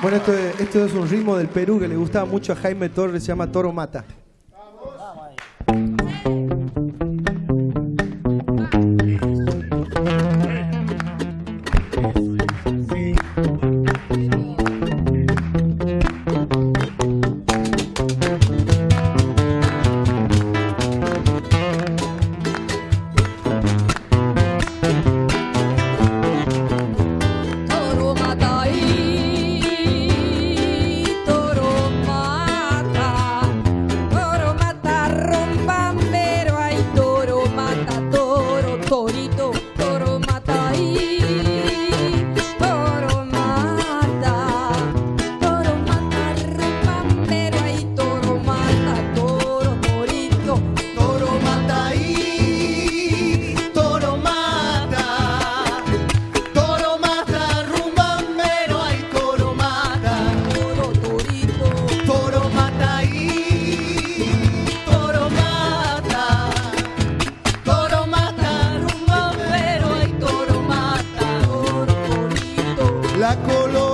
Bueno, esto, esto es un ritmo del Perú que le gustaba mucho a Jaime Torres, se llama Toro Mata. Vamos. la color